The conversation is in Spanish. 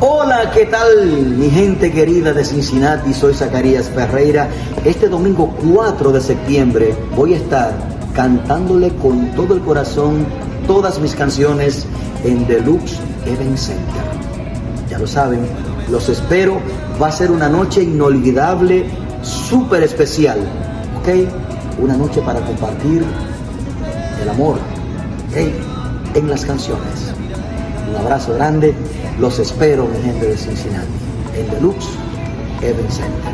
Hola, ¿qué tal mi gente querida de Cincinnati? Soy Zacarías Ferreira. Este domingo 4 de septiembre voy a estar cantándole con todo el corazón todas mis canciones en Deluxe Event Center. Ya lo saben, los espero. Va a ser una noche inolvidable, súper especial. ¿Ok? Una noche para compartir el amor. En las canciones. Un abrazo grande. Los espero, mi gente de Cincinnati. En Deluxe Event Center.